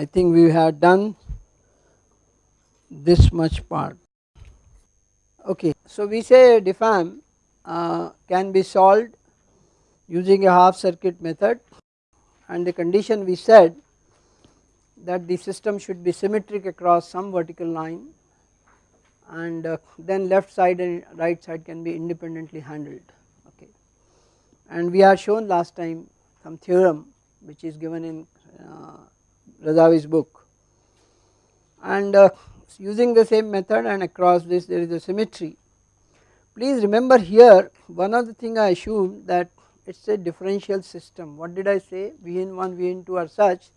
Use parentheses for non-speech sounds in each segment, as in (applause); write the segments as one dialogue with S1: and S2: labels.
S1: I think we have done this much part okay. So we say DFAM uh, can be solved using a half circuit method and the condition we said that the system should be symmetric across some vertical line and uh, then left side and right side can be independently handled okay. And we have shown last time some theorem which is given in uh, Razavi's book. And uh, using the same method and across this there is a symmetry. Please remember here one of the thing I assumed that it is a differential system. What did I say? Vn1 Vn2 are such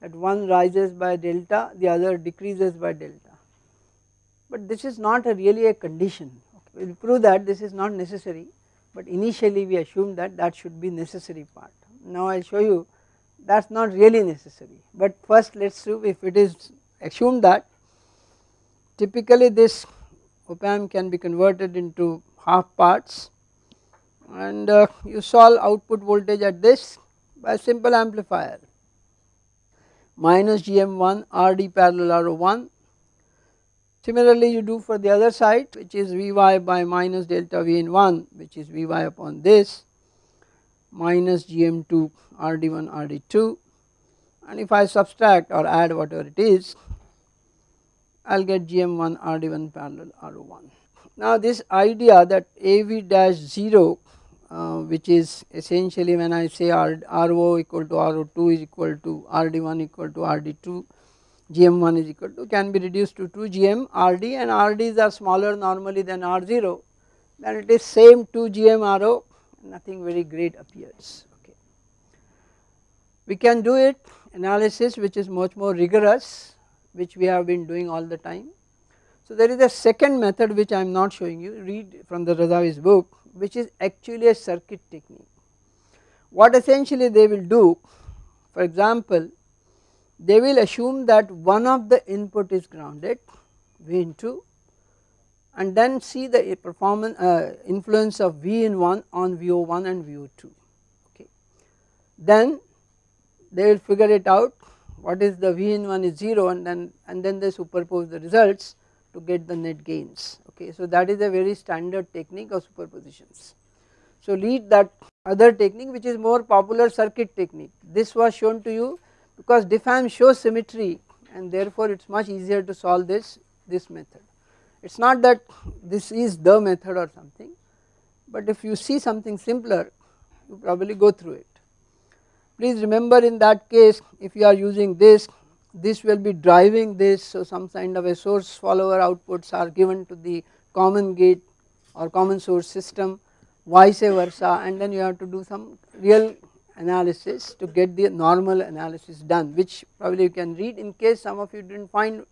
S1: that one rises by delta the other decreases by delta. But this is not a really a condition. We will prove that this is not necessary but initially we assume that that should be necessary part. Now I will show you that is not really necessary. But first let us see if it is assumed that typically this op amp can be converted into half parts. And uh, you solve output voltage at this by simple amplifier. Minus GM1 RD parallel R01 Similarly you do for the other side which is Vy by minus delta V in 1 which is Vy upon this minus Gm2 Rd1 Rd2 and if I subtract or add whatever it is I will get Gm1 Rd1 parallel R01. Now this idea that AV dash 0 uh, which is essentially when I say R, RO equal to RO2 is equal to RD1 equal to RD2 Gm1 is equal to can be reduced to 2 Gm Rd and Rds are smaller normally than R0 then it is same 2 Gm RO nothing very great appears okay. We can do it analysis which is much more rigorous which we have been doing all the time. So there is a second method which I am not showing you read from the Razavi's book which is actually a circuit technique. What essentially they will do for example they will assume that one of the input is grounded V into and then see the performance uh, influence of V in 1 on VO1 and VO2 okay. Then they will figure it out what is the V in 1 is 0 and then and then they superpose the results to get the net gains okay. So that is a very standard technique of superpositions. So lead that other technique which is more popular circuit technique this was shown to you because DFAM shows symmetry and therefore it is much easier to solve this this method. It is not that this is the method or something but if you see something simpler you probably go through it. Please remember in that case if you are using this this will be driving this so some kind of a source follower outputs are given to the common gate or common source system vice versa and then you have to do some real analysis to get the normal analysis done which probably you can read in case some of you did not find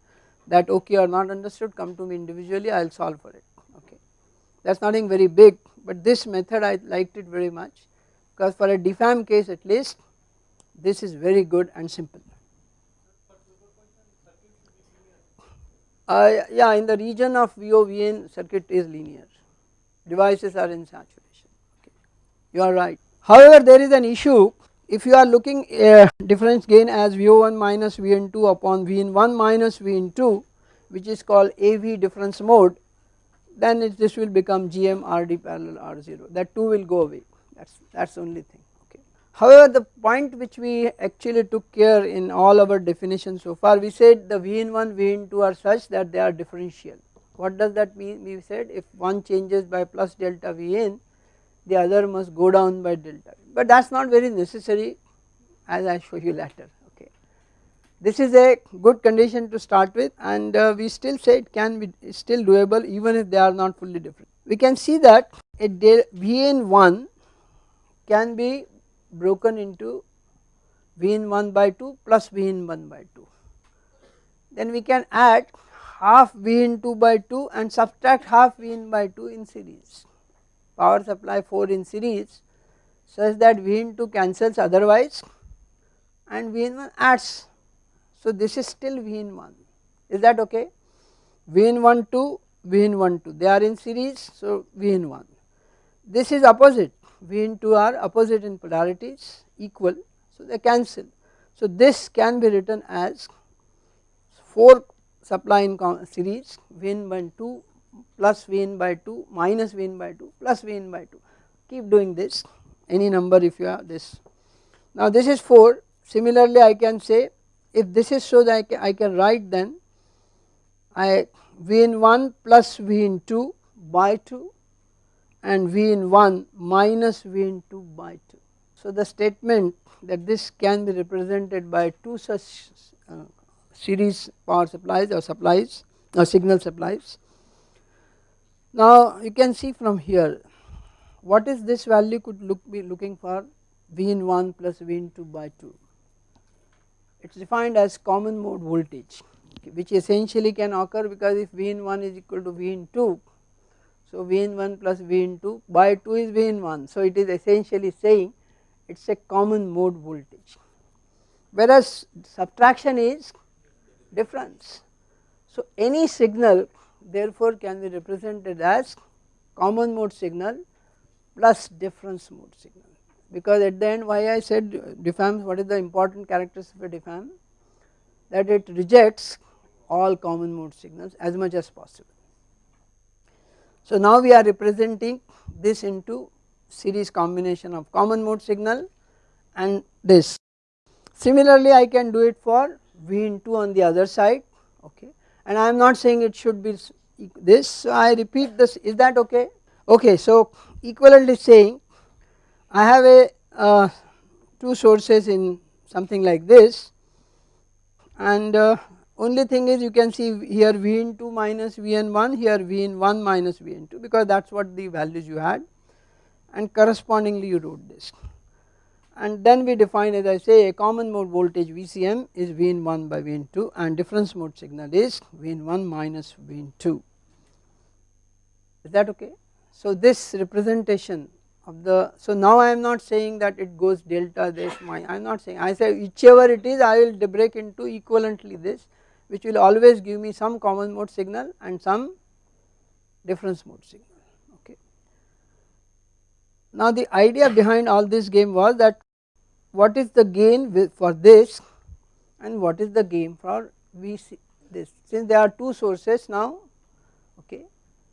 S1: that okay or not understood come to me individually I will solve for it. Okay. That is nothing very big but this method I liked it very much because for a DFAM case at least this is very good and simple. Uh, yeah in the region of VOVN circuit is linear. Devices are in saturation. Okay. You are right. However, there is an issue if you are looking a difference gain as VO1 minus VN2 upon VN1 minus VN2 which is called AV difference mode then it, this will become GM RD parallel R0 that 2 will go away. That is that is the only thing. Okay. However, the point which we actually took care in all our definitions so far we said the VN1 VN2 are such that they are differential. What does that mean? We said if one changes by plus delta Vn the other must go down by delta but that is not very necessary as I show you later okay. This is a good condition to start with and uh, we still say it can be still doable even if they are not fully different. We can see that a Vn1 can be broken into Vn1 by 2 plus Vn1 by 2 then we can add half Vn2 by 2 and subtract half Vn by 2 in series power supply 4 in series such that V in two cancels otherwise and V in 1 adds. So this is still V in 1 is that okay? V in 1 2 V in 1 2 they are in series so V in 1 this is opposite. V in 2 are opposite in polarities equal. So they cancel. So this can be written as 4 supply in series Vn by 2 plus Vn by 2 minus Vn by 2 plus Vn by 2 keep doing this any number if you have this. Now this is 4 similarly I can say if this is so that I can, I can write then I Vn 1 plus Vn 2 by 2 and Vn 1 minus Vn 2 by 2. So the statement that this can be represented by two such uh, series power supplies or supplies or signal supplies. Now you can see from here what is this value could look be looking for? V in 1 plus V in 2 by 2 it is defined as common mode voltage which essentially can occur because if V in 1 is equal to V in 2 so V in 1 plus V in 2 by 2 is V in 1 so it is essentially saying it is a common mode voltage. Whereas subtraction is difference. So any signal therefore can be represented as common mode signal plus difference mode signal because at the end why I said DFAM what is the important characteristic of DFAM that it rejects all common mode signals as much as possible. So now we are representing this into series combination of common mode signal and this. Similarly I can do it for V into on the other side okay and I am not saying it should be this so I repeat this is that okay? Okay so equivalently saying I have a uh, two sources in something like this. And uh, only thing is you can see here V in 2 minus V in 1 here V in 1 minus V in 2 because that is what the values you had. And correspondingly you wrote this and then we define as I say a common mode voltage VCM is V1 by V2, and difference mode signal is V1 minus V2. is that okay. So this representation of the so now I am not saying that it goes delta this my I am not saying I say whichever it is I will break into equivalently this which will always give me some common mode signal and some difference mode signal okay. Now the idea behind all this game was that what is the gain for this and what is the gain for VC this. Since there are two sources now okay.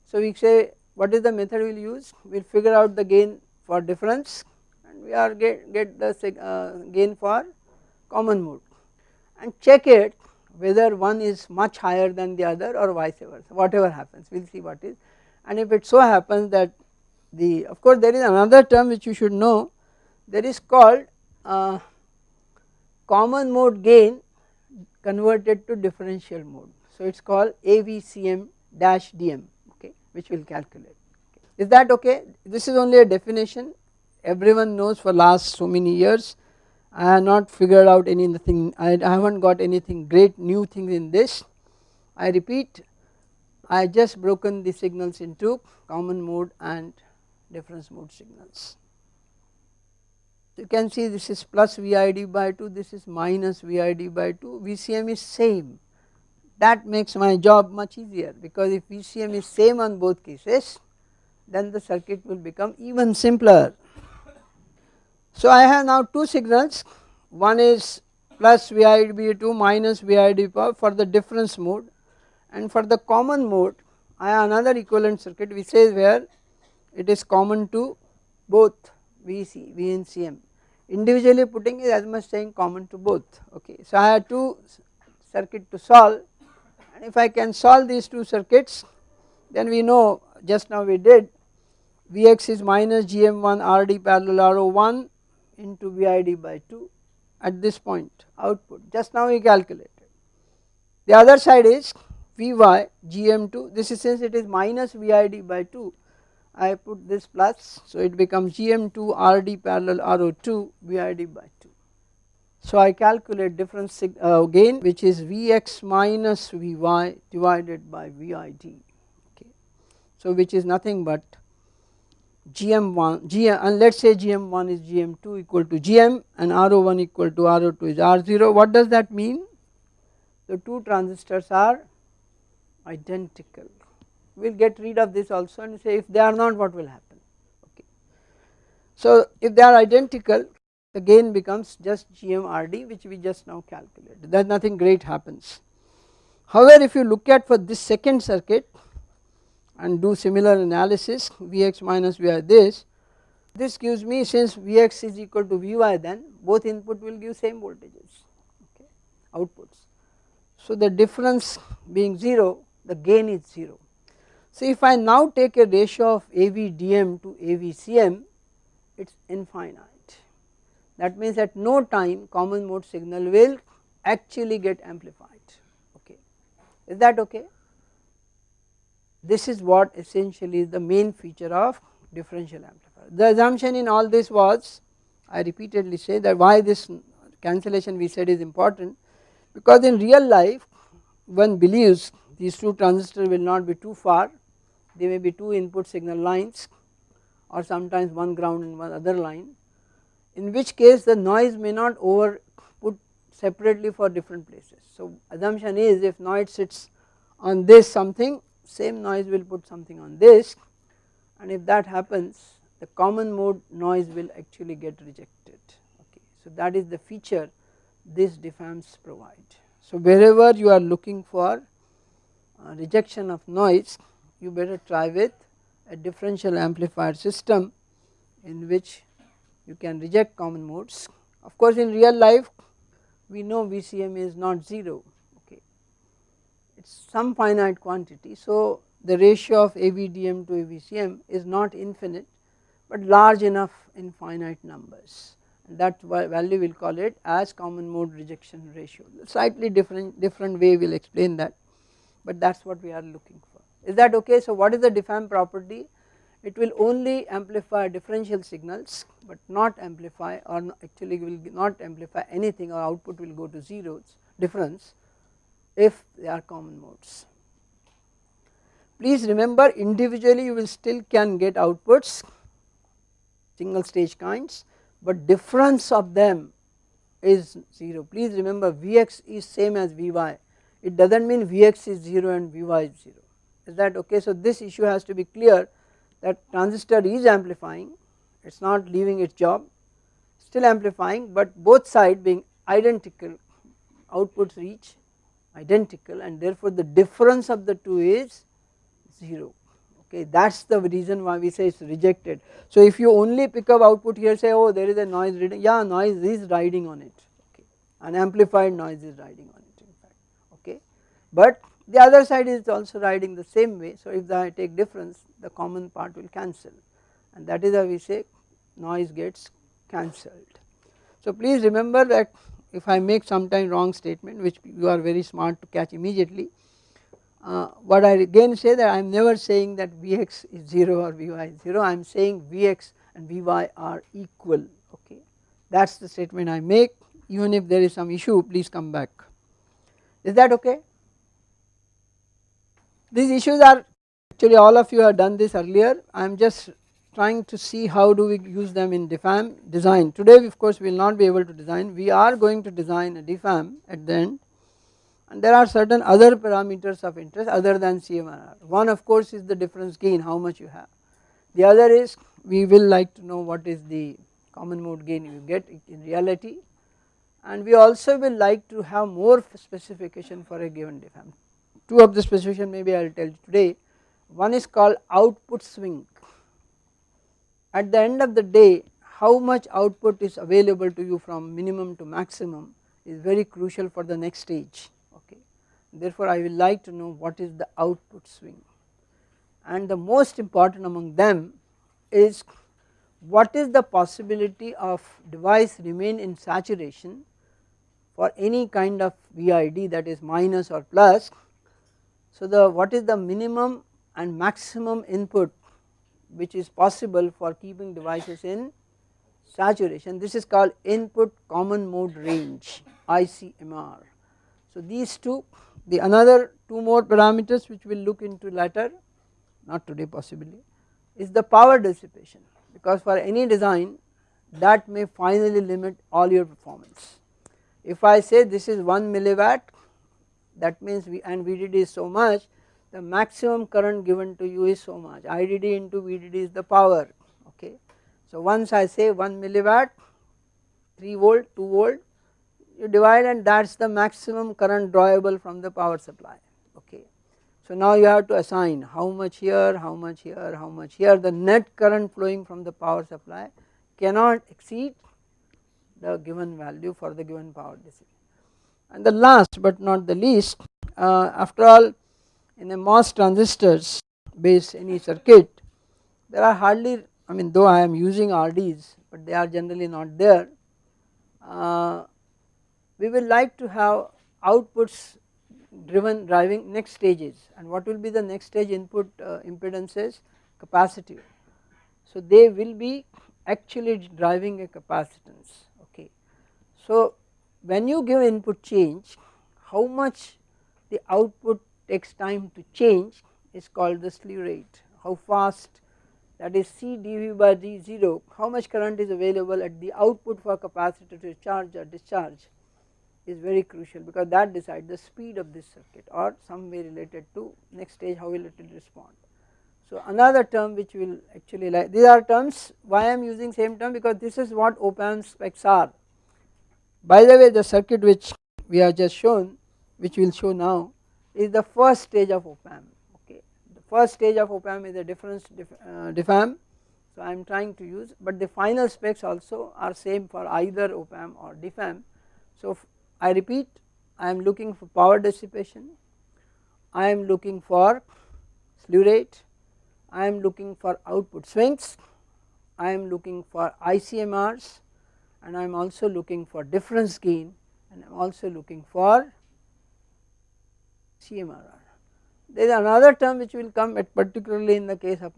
S1: So we say what is the method we will use? We will figure out the gain for difference and we are get, get the uh, gain for common mode and check it whether one is much higher than the other or vice versa whatever happens we will see what is. And if it so happens that the of course there is another term which you should know there is called common mode gain converted to differential mode. So it is called AVCM dash DM okay which we will calculate. Is that okay? This is only a definition. Everyone knows for last so many years. I have not figured out anything I, I have not got anything great new things in this. I repeat I just broken the signals into common mode and difference mode signals. You can see this is plus VID by 2 this is minus VID by 2 VCM is same. That makes my job much easier because if VCM is same on both cases then the circuit will become even simpler. So I have now two signals. One is plus VID by 2 minus VID for the difference mode. And for the common mode I have another equivalent circuit which says where it is common to both VC, VNCM individually putting is as much saying common to both okay. So I have two circuit to solve and if I can solve these two circuits then we know just now we did Vx is minus Gm1 Rd parallel Ro1 into Vid by 2 at this point output just now we calculated. The other side is Vy Gm2 this is since it is minus Vid by 2 I put this plus so it becomes Gm2 Rd parallel Ro2 Vid by 2. So I calculate difference uh, gain which is Vx minus Vy divided by Vid okay. So which is nothing but GM1 GM and let us say GM1 is GM2 equal to GM and RO1 equal to RO2 is R0 what does that mean the two transistors are identical we will get rid of this also and say if they are not what will happen okay. So if they are identical the gain becomes just GMRD which we just now calculated that nothing great happens. However, if you look at for this second circuit and do similar analysis Vx minus Vi this, this gives me since Vx is equal to Vy then both input will give same voltages okay outputs. So the difference being 0 the gain is 0. So if I now take a ratio of AVDM to AVCM it is infinite that means at no time common mode signal will actually get amplified okay is that okay. This is what essentially is the main feature of differential amplifier. The assumption in all this was I repeatedly say that why this cancellation we said is important because in real life one believes these two transistors will not be too far they may be two input signal lines or sometimes one ground and one other line in which case the noise may not over put separately for different places. So assumption is if noise sits on this something same noise will put something on this and if that happens the common mode noise will actually get rejected okay. So that is the feature this diffams provide. So wherever you are looking for uh, rejection of noise you better try with a differential amplifier system in which you can reject common modes. Of course in real life we know VCM is not 0 okay it is some finite quantity. So the ratio of AVDM to AVCM is not infinite but large enough in finite numbers that value we will call it as common mode rejection ratio slightly different different way we will explain that but that is what we are looking for is that okay. So what is the diffam property it will only amplify differential signals but not amplify or actually will not amplify anything or output will go to zeros difference if they are common modes. Please remember individually you will still can get outputs single stage kinds but difference of them is 0. Please remember Vx is same as Vy it does not mean Vx is 0 and Vy is 0 is that okay. So this issue has to be clear that transistor is amplifying. It is not leaving its job. Still amplifying but both side being identical outputs reach identical and therefore the difference of the two is 0 okay that is the reason why we say it is rejected. So if you only pick up output here say oh there is a noise reading yeah noise is riding on it. Okay an amplified noise is riding on it in fact. Okay but the other side is also riding the same way. So if I take difference the common part will cancel. And that is how we say noise gets cancelled. So please remember that if I make sometime wrong statement which you are very smart to catch immediately uh, what I again say that I am never saying that Vx is 0 or Vy is 0 I am saying Vx and Vy are equal. Okay? That is the statement I make. Even if there is some issue please come back. Is that okay. These issues are actually all of you have done this earlier I am just trying to see how do we use them in DFAM design. Today of course we will not be able to design we are going to design a DFAM at the end and there are certain other parameters of interest other than CMRR. One of course is the difference gain how much you have. The other is we will like to know what is the common mode gain you get in reality and we also will like to have more specification for a given DFAM two of the specification maybe I will tell you today. One is called output swing. At the end of the day how much output is available to you from minimum to maximum is very crucial for the next stage okay. Therefore I will like to know what is the output swing and the most important among them is what is the possibility of device remain in saturation for any kind of VID that is minus or plus so the what is the minimum and maximum input which is possible for keeping devices in saturation this is called input common mode range ICMR. So these two the another two more parameters which we will look into later not today possibly is the power dissipation because for any design that may finally limit all your performance. If I say this is 1 milliwatt that means we and VDD is so much the maximum current given to you is so much IDD into VDD is the power okay. So once I say 1 milliwatt 3 volt 2 volt you divide and that is the maximum current drawable from the power supply okay. So now you have to assign how much here, how much here, how much here the net current flowing from the power supply cannot exceed the given value for the given power density. And the last but not the least uh, after all in a MOS transistors based any circuit there are hardly I mean though I am using RDs but they are generally not there uh, we will like to have outputs driven driving next stages and what will be the next stage input uh, impedances capacitive. So they will be actually driving a capacitance okay. So when you give input change how much the output takes time to change is called the slew rate how fast that is C dV by d0 how much current is available at the output for capacitor to charge or discharge is very crucial because that decides the speed of this circuit or some way related to next stage how will it respond. So another term which will actually like these are terms why I am using same term because this is what op amp specs are. By the way the circuit which we have just shown which we will show now is the first stage of op amp okay. The first stage of op amp is a difference dif, uh, diffam. So I am trying to use but the final specs also are same for either op amp or diffam. So I repeat I am looking for power dissipation, I am looking for slew rate, I am looking for output swings, I am looking for ICMRs and I am also looking for difference gain and I am also looking for CMRR. There is another term which will come at particularly in the case of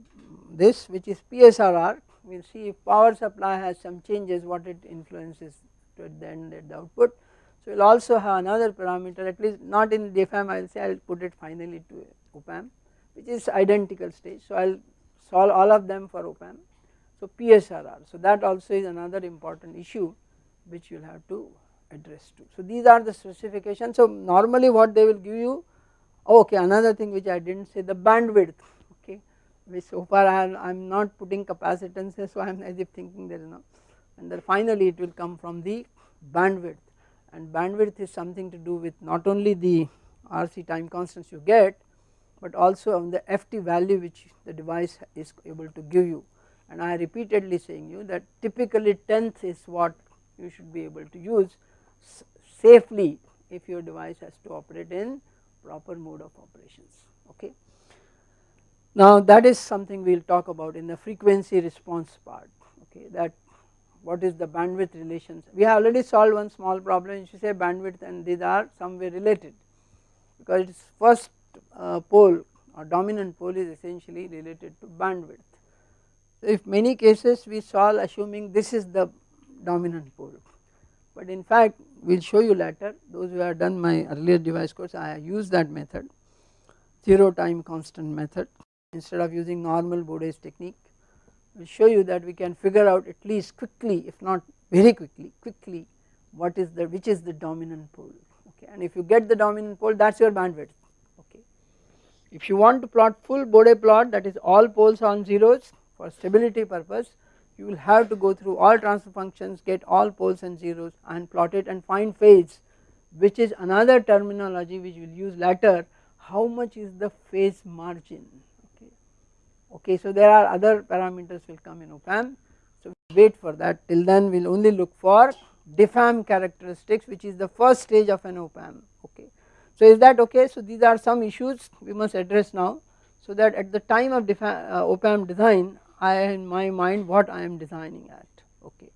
S1: this which is PSRR we will see if power supply has some changes what it influences to the end at the output so we will also have another parameter at least not in DFM I will say I will put it finally to OPAM which is identical stage. So I will solve all of them for OPAM. So PSRR so that also is another important issue which you will have to address to. So these are the specifications. So normally what they will give you oh, okay another thing which I did not say the bandwidth. Okay. Which so far I am not putting capacitances so I am as if thinking there is no. And then finally it will come from the bandwidth. And bandwidth is something to do with not only the RC time constants you get but also on the FT value which the device is able to give you and I repeatedly saying you that typically tenth is what you should be able to use safely if your device has to operate in proper mode of operations okay. Now that is something we will talk about in the frequency response part okay that what is the bandwidth relations. We have already solved one small problem you should say bandwidth and these are somewhere related because its first uh, pole or dominant pole is essentially related to bandwidth. So if many cases we solve assuming this is the dominant pole. But in fact we will show you later those who have done my earlier device course I use that method 0 time constant method. Instead of using normal Bode's technique we will show you that we can figure out at least quickly if not very quickly quickly what is the which is the dominant pole. Okay and if you get the dominant pole that is your bandwidth. Okay. If you want to plot full Bode plot that is all poles on zeros for stability purpose you will have to go through all transfer functions get all poles and zeros and plot it and find phase which is another terminology which we will use later how much is the phase margin? Okay. So there are other parameters will come in OPAM so wait for that. Till then we will only look for diffam characteristics which is the first stage of an OPAM okay. So is that okay? So these are some issues we must address now so that at the time of uh, OPAM design I in my mind what I am designing at. Okay.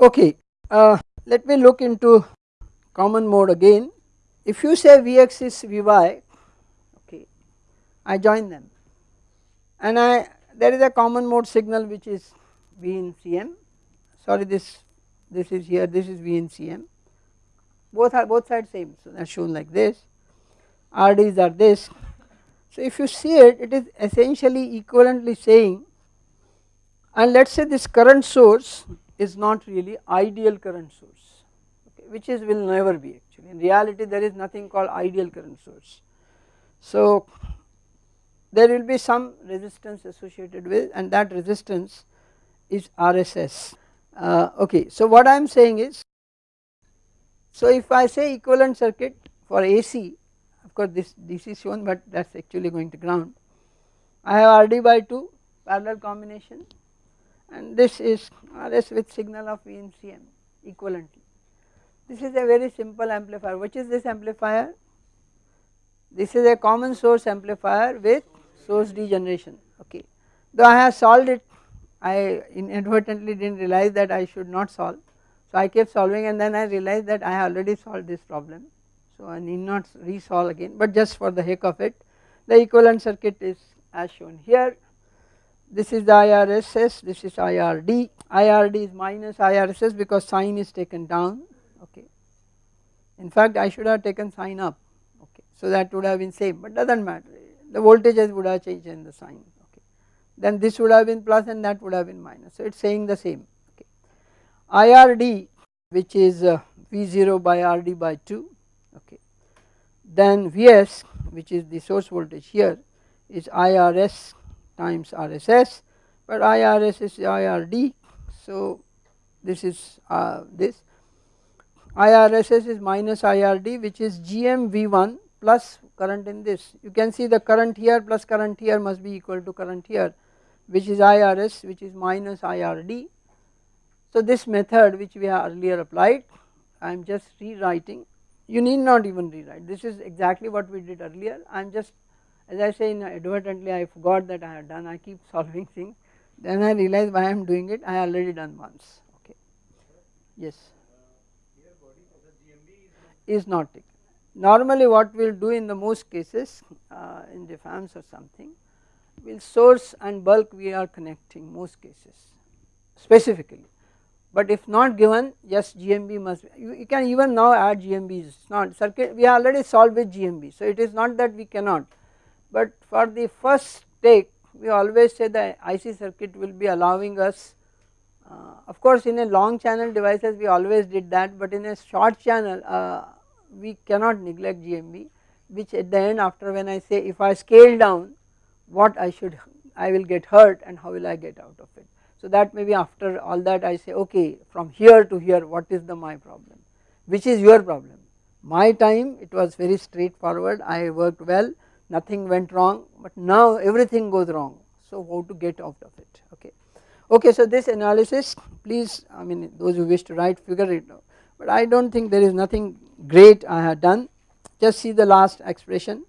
S1: Okay uh, let me look into common mode again. If you say Vx is Vy okay, I join them. And I there is a common mode signal which is V in Cm sorry this this is here this is V in Cm both are both sides same so that shown like this. RDs are this so if you see it it is essentially equivalently saying and let us say this current source is not really ideal current source okay, which is will never be actually in reality there is nothing called ideal current source. So there will be some resistance associated with and that resistance is RSS. Uh, okay, so what I am saying is, so if I say equivalent circuit for AC, of course this DC is shown but that is actually going to ground. I have RD by 2 parallel combination and this is RS with signal of V in CM equivalently. This is a very simple amplifier, which is this amplifier? This is a common source amplifier with source degeneration, okay. Though I have solved it, I inadvertently did not realize that I should not solve. So I kept solving and then I realized that I already solved this problem. So I need not resolve again, but just for the heck of it, the equivalent circuit is as shown here. This is the IRSS, this is IRD, IRD is minus IRSS because sign is taken down, okay. In fact, I should have taken sign up, okay, so that would have been same, but does not matter, the voltages would have changed in the sign, okay. Then this would have been plus and that would have been minus, so it is saying the same, okay. IRD which is uh, V0 by RD by 2, okay. Then Vs which is the source voltage here is IRS times RSS, but IRS is IRD, so this is uh, this. IRSS is minus IRD which is GM V1 plus current in this. You can see the current here plus current here must be equal to current here which is IRS which is minus IRD. So this method which we have earlier applied I am just rewriting you need not even rewrite. This is exactly what we did earlier. I am just as I say inadvertently I forgot that I had done I keep (laughs) solving things. Then I realize why I am doing it. I already done once. Okay. Yes. Is not taken. Normally what we will do in the most cases uh, in the fans or something will source and bulk we are connecting most cases specifically but if not given just GMB must you, you can even now add GMBs it's not circuit we already solved with GMB so it is not that we cannot but for the first take we always say the IC circuit will be allowing us uh, of course in a long channel devices we always did that but in a short channel uh, we cannot neglect GMB which at the end after when I say if I scale down what I should I will get hurt and how will I get out of it. So that maybe after all that I say okay from here to here what is the my problem? Which is your problem. My time it was very straightforward. I worked well nothing went wrong but now everything goes wrong. So how to get out of it? Okay. Okay so this analysis please I mean those who wish to write figure it out. But I do not think there is nothing great I have done. Just see the last expression.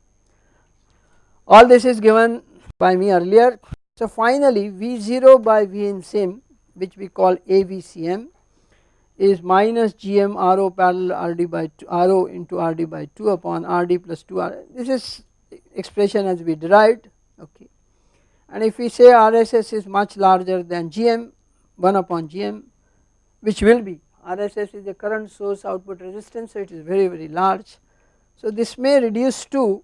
S1: All this is given by me earlier so finally V0 by V sim which we call AVCM is minus GM RO parallel RD by 2 RO into RD by 2 upon RD plus 2 R this is expression as we derived okay and if we say RSS is much larger than GM 1 upon GM which will be RSS is the current source output resistance so it is very very large. So this may reduce to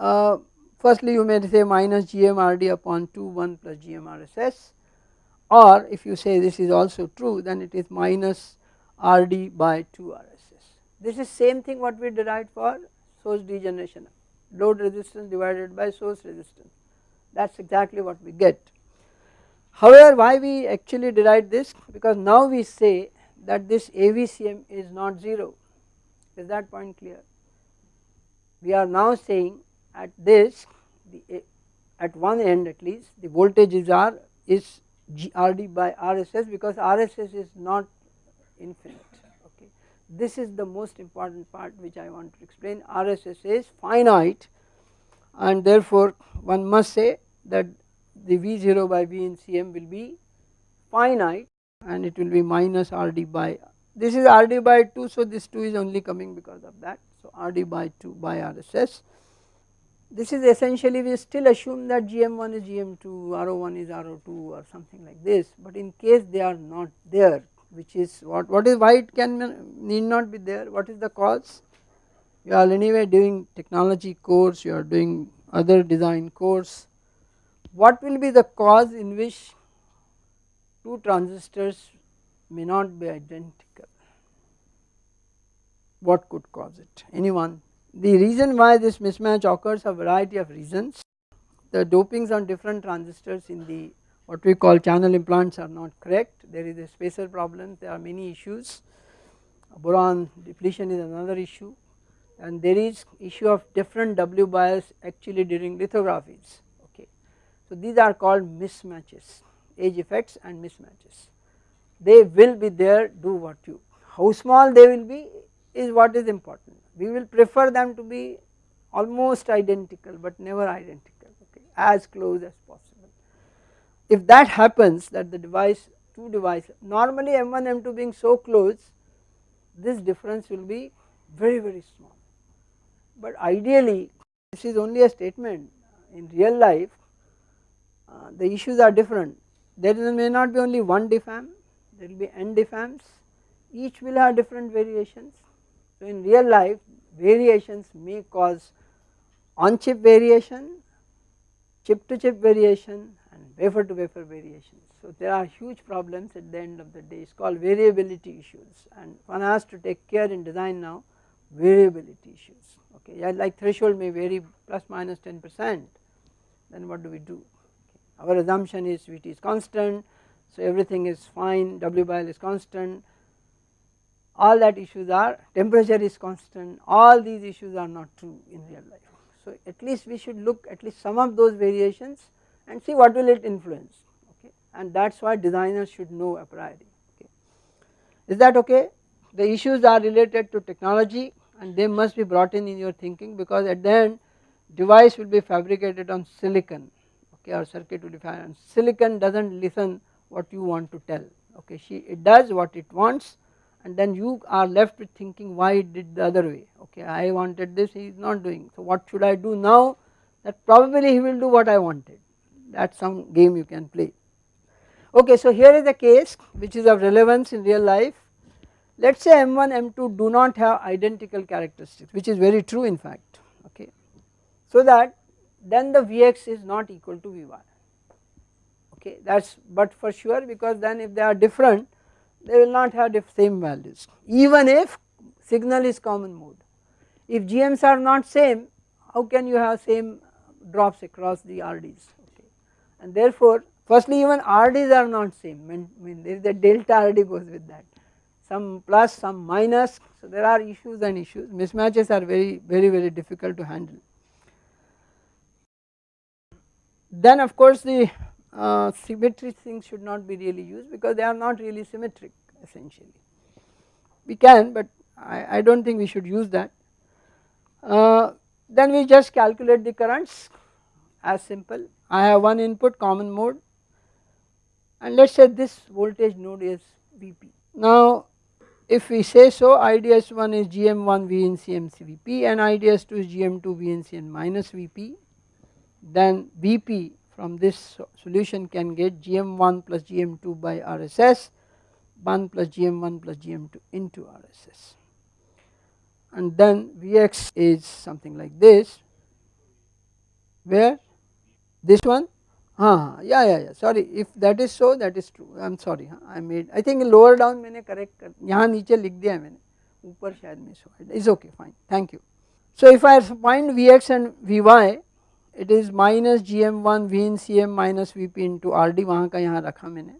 S1: uh, firstly you may say minus GM RD upon 2 1 plus GM RSS or if you say this is also true then it is minus RD by 2 RSS. This is same thing what we derived for source degeneration load resistance divided by source resistance that is exactly what we get. However, why we actually derive this because now we say that this AVCM is not 0 is that point clear. We are now saying at this the eh, at one end at least the voltage is R is RD by RSS because RSS is not infinite okay. this is the most important part which I want to explain RSS is finite and therefore one must say that the V0 by V in Cm will be finite and it will be minus Rd by this is Rd by 2 so this 2 is only coming because of that so Rd by 2 by RSS. This is essentially we still assume that GM1 is GM2, RO1 is RO2 or something like this but in case they are not there which is what what is why it can need not be there? What is the cause? You are anyway doing technology course you are doing other design course. What will be the cause in which two transistors may not be identical? What could cause it? Anyone the reason why this mismatch occurs a variety of reasons. The dopings on different transistors in the what we call channel implants are not correct. There is a spacer problem. There are many issues. Boron depletion is another issue. And there is issue of different W bias actually during lithographies. Okay. So these are called mismatches age effects and mismatches. They will be there. Do what you how small they will be is what is important we will prefer them to be almost identical but never identical okay as close as possible. If that happens that the device two device normally M1 M2 being so close this difference will be very very small. But ideally this is only a statement in real life uh, the issues are different. There may not be only one diffam there will be n diffams. Each will have different variations in real life variations may cause on chip variation chip to chip variation and wafer to wafer variations. So there are huge problems at the end of the day. It is called variability issues. And one has to take care in design now variability issues. Okay yeah, like threshold may vary plus minus 10 percent. Then what do we do? Okay. our assumption is Vt is constant. So everything is fine. W by L is constant all that issues are temperature is constant all these issues are not true in real life. So at least we should look at least some of those variations and see what will it influence okay and that is why designers should know a priori okay. Is that okay? The issues are related to technology and they must be brought in in your thinking because at the end device will be fabricated on silicon okay or circuit will be fabricated silicon does not listen what you want to tell okay she it does what it wants and then you are left with thinking why it did the other way okay I wanted this he is not doing so what should I do now that probably he will do what I wanted that is some game you can play. Okay, so here is a case which is of relevance in real life. Let us say M1, M2 do not have identical characteristics which is very true in fact okay. So that then the Vx is not equal to Vy okay that is but for sure because then if they are different they will not have the same values. Even if signal is common mode. If GMs are not same how can you have same drops across the RDs and therefore firstly even RDs are not same. Mean, mean there is a delta RD goes with that. Some plus some minus. So there are issues and issues. Mismatches are very very very difficult to handle. Then of course the uh, symmetry things should not be really used because they are not really symmetric essentially. We can but I, I do not think we should use that. Uh, then we just calculate the currents as simple I have one input common mode and let us say this voltage node is Vp. Now if we say so IDS1 is GM1 VNCM Vp and IDS2 is GM2 VNCM minus Vp then Vp from this solution can get GM1 plus GM2 by RSS 1 plus GM1 plus GM2 into RSS and then Vx is something like this where this one हाँ yeah yeah yeah sorry if that is so that is true I am sorry I made I think lower down मैंने correct कर यहाँ नीचे लिख दिया है मैंने ऊपर शायद मिस हुआ is okay fine thank you so if I find Vx and Vy it is minus gm1 vncm minus vp into rd वहाँ का यहाँ रखा मैंने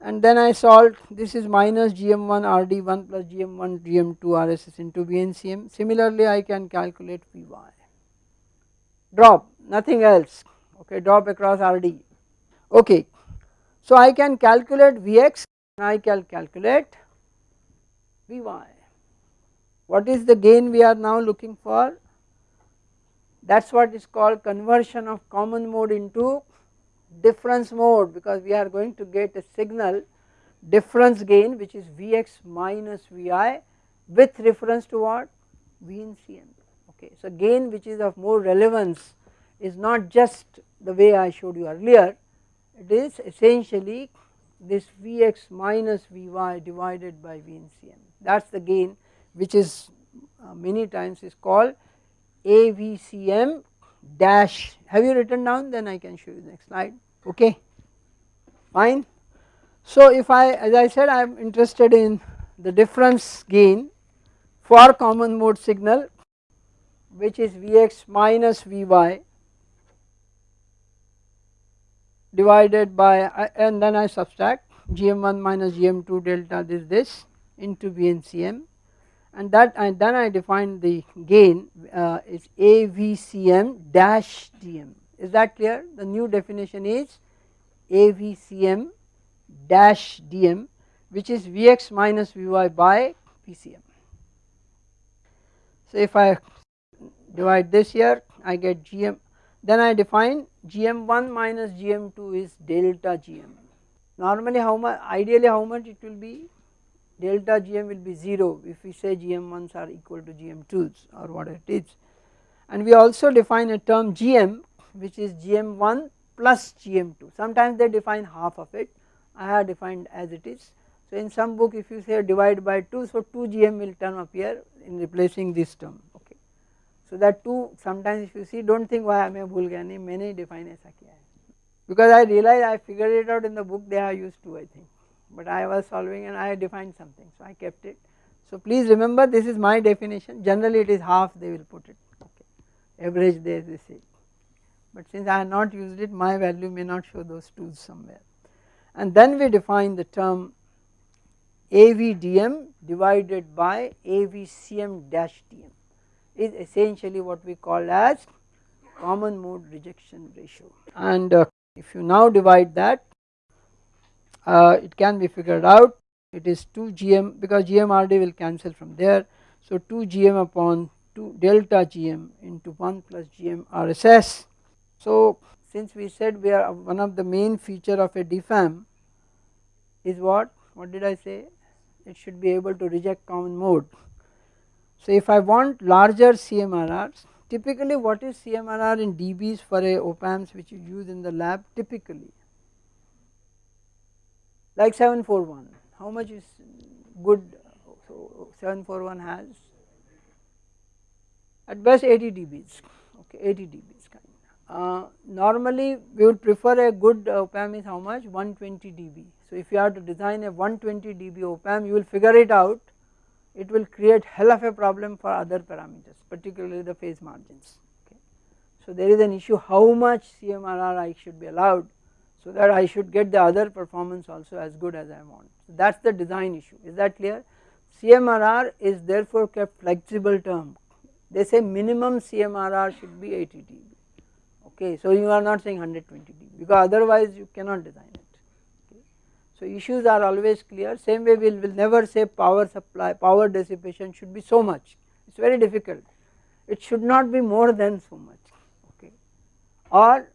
S1: and then I solved this is minus gm1 rd1 plus gm1 gm2 rss into vncm similarly I can calculate vy drop nothing else okay drop across RD okay. So I can calculate Vx and I can calculate Vy. What is the gain we are now looking for? That is what is called conversion of common mode into difference mode because we are going to get a signal difference gain which is Vx minus Vi with reference to what? V in okay. So gain which is of more relevance is not just the way I showed you earlier it is essentially this Vx minus Vy divided by V in that is the gain which is uh, many times is called AVCM dash. Have you written down? Then I can show you next slide. Okay. Fine. So if I as I said I am interested in the difference gain for common mode signal which is Vx minus Vy divided by and then I subtract gm1 minus gm2 delta this this into VNCM and that and then I define the gain uh, is AVCM dash DM is that clear the new definition is AVCM dash DM which is Vx minus Vy by VCM. So if I divide this here I get GM then I define GM1 minus GM2 is delta GM. Normally how much ideally how much it will be delta GM will be 0 if we say GM1s are equal to GM2s or whatever it is. And we also define a term GM which is GM1 plus GM2 sometimes they define half of it. I have defined as it is. So in some book if you say divide by 2 so 2 GM will term appear in replacing this term. Okay. So that 2 sometimes if you see do not think why I may bhul gaya maine define aisa kiya because I realize I figured it out in the book they have used 2 I think but I was solving and I defined something so I kept it. So please remember this is my definition. Generally it is half they will put it. Okay. Average they, they say. But since I have not used it my value may not show those 2's somewhere. And then we define the term AVDM divided by AVCM dash DM is essentially what we call as common mode rejection ratio. And uh, if you now divide that uh, it can be figured out. It is 2 gm because gmrd will cancel from there. So 2 gm upon 2 delta gm into 1 plus gm rss so since we said we are one of the main feature of a diff amp is what? What did I say? It should be able to reject common mode. So if I want larger CMRRs typically what is CMRR in dBs for a op amps which you use in the lab? Typically like 741 how much is good so 741 has at best 80 dBs okay 80 dBs kind uh, normally we would prefer a good op amp is how much? 120 dB. So if you have to design a 120 dB op amp you will figure it out. It will create hell of a problem for other parameters particularly the phase margins. Okay. So there is an issue how much CMRR I should be allowed so that I should get the other performance also as good as I want. So that is the design issue. Is that clear? CMRR is therefore kept flexible term. They say minimum CMRR should be 80 dB. Okay so you are not saying 120 dB because otherwise you cannot design it. Okay. So issues are always clear. Same way we will we'll never say power supply power dissipation should be so much. It is very difficult. It should not be more than so much. Okay or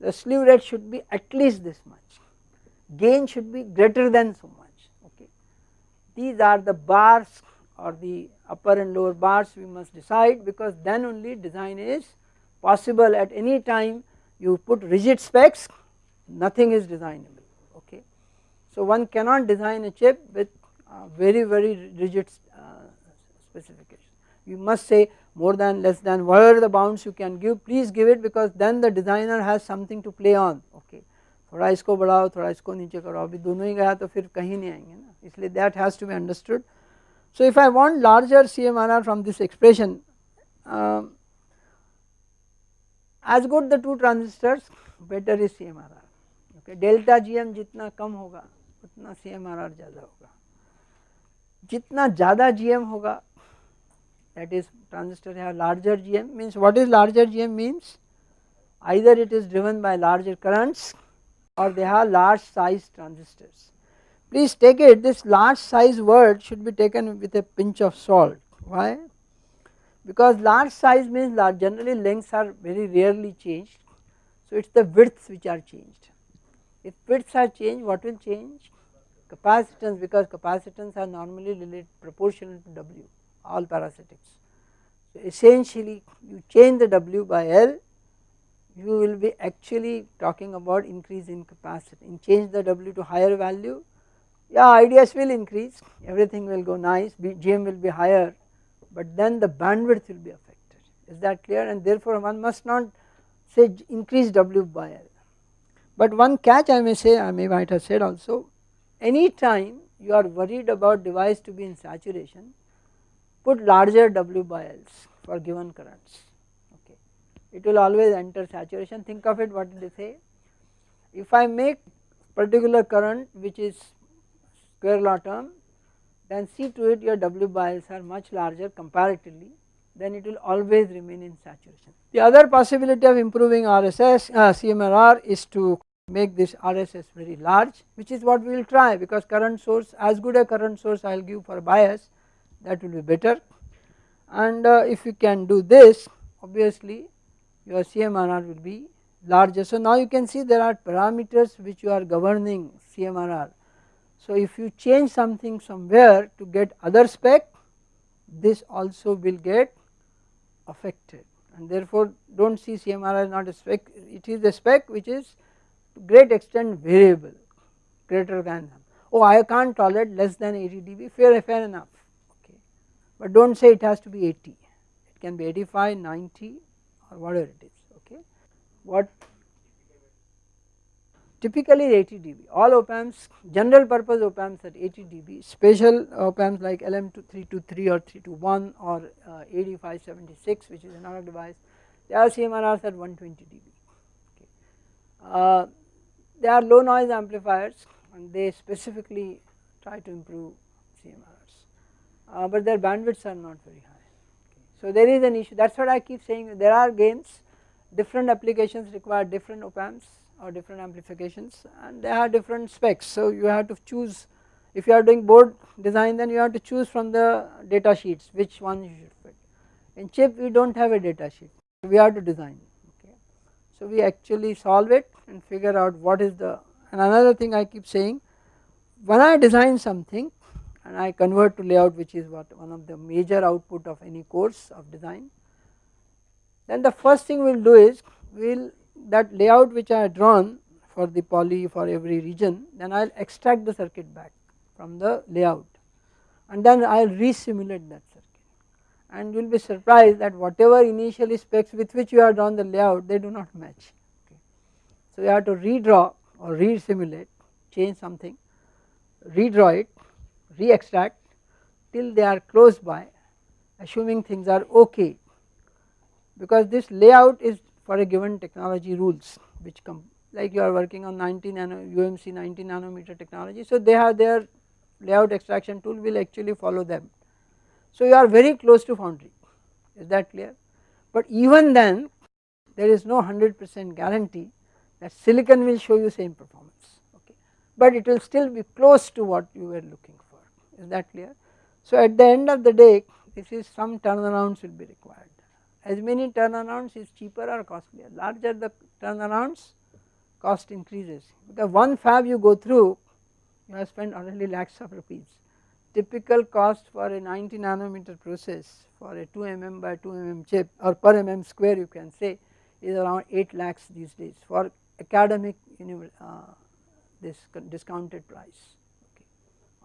S1: the slew rate should be at least this much, gain should be greater than so much okay. These are the bars or the upper and lower bars we must decide because then only design is possible at any time you put rigid specs nothing is designable okay. So one cannot design a chip with uh, very very rigid uh, specification you must say more than less than whatever the bounds you can give please give it because then the designer has something to play on okay थोड़ा इसको बढ़ाओ थोड़ा इसको नीचे करो अभी दोनों ही गया तो फिर कहीं नहीं आएंगे ना इसलिए that has to be understood so if I want larger CMRR from this expression um, as good the two transistors better is CMRR okay delta GM जितना कम होगा उतना CMRR ज़्यादा होगा जितना ज़्यादा GM होगा that is transistor have larger GM means what is larger GM means? Either it is driven by larger currents or they have large size transistors. Please take it this large size word should be taken with a pinch of salt. Why? Because large size means large generally lengths are very rarely changed. So it is the widths which are changed. If widths are changed what will change? Capacitance because capacitance are normally related proportional to W all parasitics. So essentially you change the W by L you will be actually talking about increase in capacity in change the W to higher value yeah IDS will increase everything will go nice GM will be higher but then the bandwidth will be affected is that clear and therefore one must not say increase W by L. But one catch I may say I may might have said also any time you are worried about device to be in saturation put larger W by Ls for given currents okay. It will always enter saturation think of it what did they say if I make particular current which is square law term then see to it your W by Ls are much larger comparatively then it will always remain in saturation. The other possibility of improving RSS uh, CMRR is to make this RSS very large which is what we will try because current source as good a current source I will give for bias that will be better and uh, if you can do this obviously your CMRR will be larger. So now you can see there are parameters which you are governing CMRR. So if you change something somewhere to get other spec this also will get affected and therefore do not see CMRR not a spec it is a spec which is to great extent variable greater than oh I can't tolerate less than 80 dB fair fair enough but do not say it has to be 80 it can be 85 90 or whatever it is okay? What? Typically 80 dB. All op amps general purpose op amps at 80 dB. Special op amps like LM323 or 321 or uh, 8576 which is another device they are CMRRs at 120 dB okay. Uh, they are low noise amplifiers and they specifically try to improve CMRRs uh, but their bandwidths are not very high so there is an issue that is what I keep saying there are games different applications require different op amps or different amplifications and they have different specs. So you have to choose if you are doing board design then you have to choose from the data sheets which one you should fit. In chip we do not have a data sheet we have to design okay. So we actually solve it and figure out what is the and another thing I keep saying when I design something and I convert to layout which is what one of the major output of any course of design then the first thing we will do is we will that layout which I drawn for the poly for every region then I will extract the circuit back from the layout and then I will re-simulate that circuit and you will be surprised that whatever initially specs with which you have drawn the layout they do not match. Okay. So you have to redraw or re-simulate change something redraw it re-extract till they are close by assuming things are okay because this layout is for a given technology rules which come like you are working on 90 nano UMC 90 nanometer technology. So they have their layout extraction tool will actually follow them. So you are very close to foundry is that clear but even then there is no 100 percent guarantee that silicon will show you same performance okay but it will still be close to what you were looking for is that clear. So at the end of the day this is some turnarounds will be required as many turnarounds is cheaper or costlier larger the turnarounds cost increases because one fab you go through you have spent already lakhs of rupees typical cost for a 90 nanometer process for a 2 mm by 2 mm chip or per mm square you can say is around 8 lakhs these days for academic uh, this discounted price.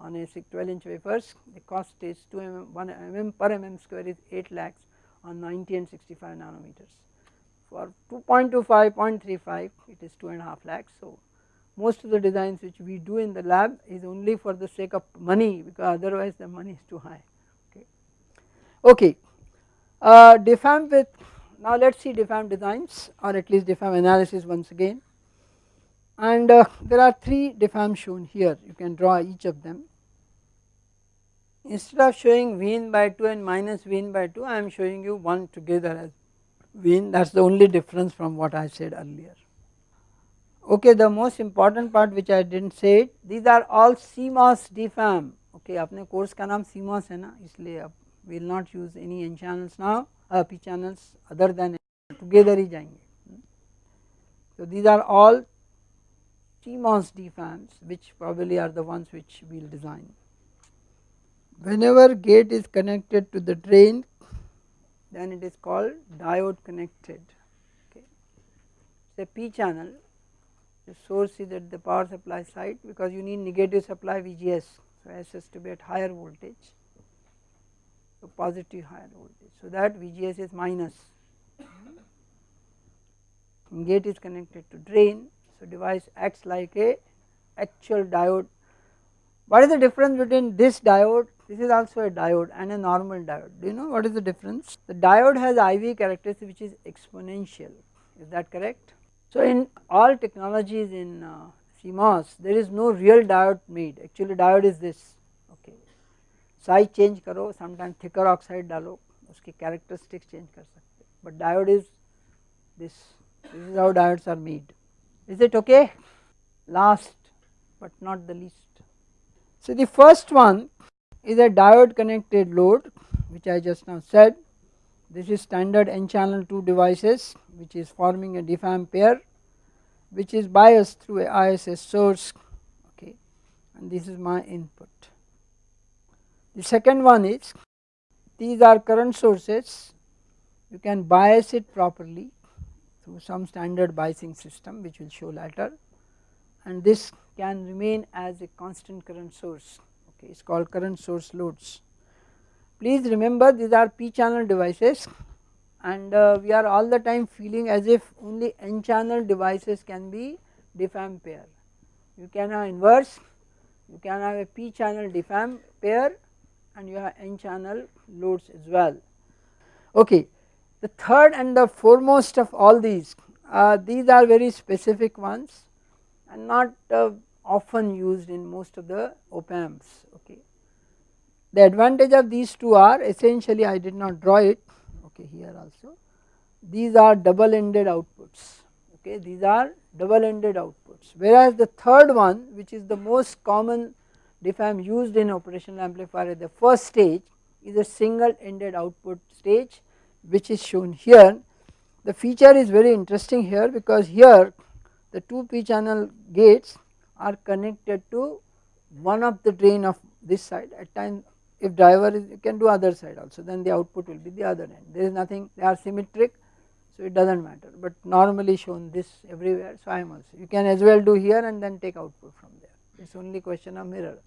S1: On a 12 inch wafers the cost is 2 mm 1 mm per mm square is 8 lakhs on 90 and 65 nanometers. For 2.25, 0.35 it is 2 and a half lakhs. So most of the designs which we do in the lab is only for the sake of money because otherwise the money is too high. Okay, okay. Uh, diff amp with now let us see diff amp designs or at least diff amp analysis once again and uh, there are 3 diff amp shown here you can draw each of them instead of showing V in by 2 and minus V in by 2 I am showing you one together as V in that is the only difference from what I said earlier. Okay the most important part which I did not say it these are all CMOS diff amp okay अपने course का नाम CMOS है na. इसलिए we will not use any N channels now uh, P channels other than together ही जाएंगे. So these are all CMOS diff amps which probably are the ones which we will design whenever gate is connected to the drain then it is called diode connected. Okay. P channel. The source is at the power supply side because you need negative supply VGS so S has to be at higher voltage. So positive higher voltage. So that VGS is minus. Hmm. Gate is connected to drain. So device acts like a actual diode. What is the difference between this diode this is also a diode and a normal diode. Do you know what is the difference? The diode has IV characteristic which is exponential. Is that correct? So in all technologies in uh, CMOS there is no real diode made actually diode is this okay size change karo sometimes thicker oxide dalo uski characteristics change kar sakte but diode is this this is how diodes are made is it okay last but not the least so the first one is a diode connected load which I just now said. This is standard n channel 2 devices which is forming a diff amp pair which is biased through a ISS source. Okay. And this is my input. The second one is these are current sources. You can bias it properly through some standard biasing system which will show later. And this can remain as a constant current source okay is called current source loads. Please remember these are p channel devices and uh, we are all the time feeling as if only n channel devices can be diff amp pair. You can have inverse, you can have a p channel diff amp pair and you have n channel loads as well. Okay. The third and the foremost of all these, uh, these are very specific ones and not uh, often used in most of the op amps okay. The advantage of these two are essentially I did not draw it okay here also these are double ended outputs okay these are double ended outputs whereas the third one which is the most common diff amp used in operational amplifier at the first stage is a single ended output stage which is shown here. The feature is very interesting here because here the two p channel gates are connected to one of the drain of this side. At time if driver is you can do other side also then the output will be the other end. There is nothing they are symmetric so it does not matter. But normally shown this everywhere so I am also. You can as well do here and then take output from there. It is only question of mirror.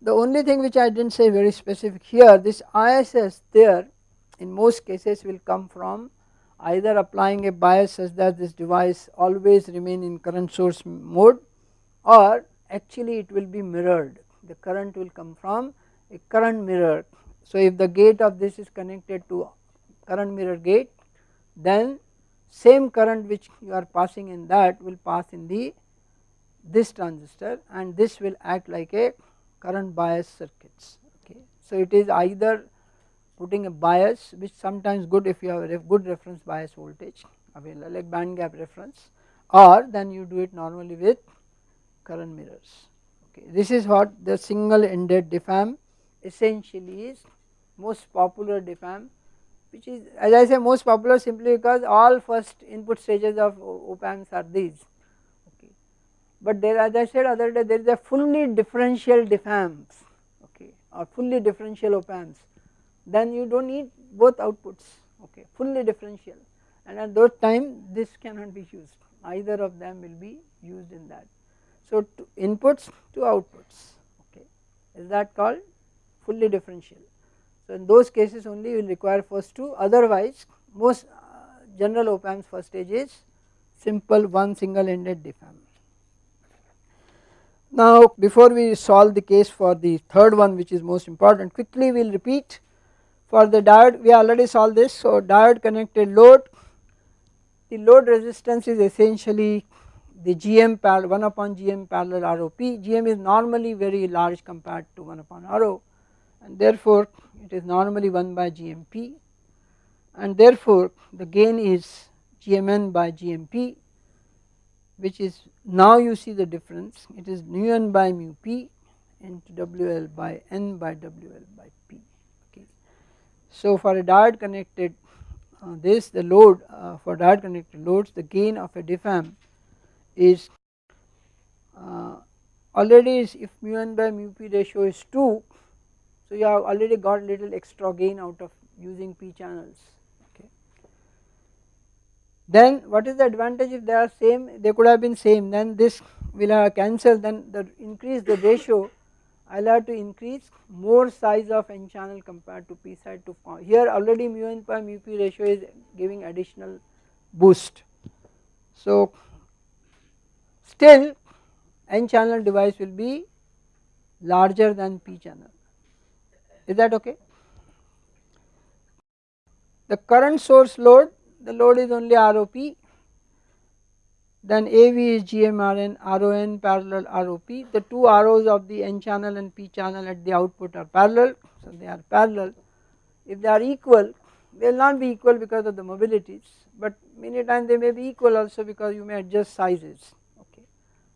S1: The only thing which I did not say very specific here this ISS there in most cases will come from either applying a bias such that this device always remain in current source mode or actually it will be mirrored the current will come from a current mirror. So if the gate of this is connected to current mirror gate then same current which you are passing in that will pass in the this transistor and this will act like a current bias circuits okay. So it is either putting a bias which sometimes good if you have a good reference bias voltage available like band gap reference or then you do it normally with current mirrors okay. This is what the single ended diff amp essentially is most popular diff amp which is as I say most popular simply because all first input stages of op amps are these okay. But there as I said other day there is a fully differential diff amps okay or fully differential op amps then you do not need both outputs okay fully differential and at those time this cannot be used either of them will be used in that. So inputs to outputs. Okay. Is that called? Fully differential. So in those cases only you will require first two. Otherwise most uh, general op amps first stage is simple one single ended diff amp. Now before we solve the case for the third one which is most important quickly we will repeat. For the diode we already solved this. So diode connected load. The load resistance is essentially the GM parallel 1 upon GM parallel ROP GM is normally very large compared to 1 upon RO and therefore it is normally 1 by GMP and therefore the gain is GMN by GMP which is now you see the difference. It is mu n by mu p into WL by N by WL by P. Okay. So for a diode connected uh, this the load uh, for diode connected loads the gain of a diff amp is uh, already is if mu n by mu p ratio is 2 so you have already got little extra gain out of using p channels okay. Then what is the advantage if they are same they could have been same then this will have cancel then the increase the ratio I will have to increase more size of n channel compared to p side to here already mu n by mu p ratio is giving additional boost. So still n channel device will be larger than p channel. Is that okay. The current source load the load is only ROP then AV is GMRN RON parallel ROP the two ROs of the N channel and P channel at the output are parallel. So they are parallel. If they are equal they will not be equal because of the mobilities but many times they may be equal also because you may adjust sizes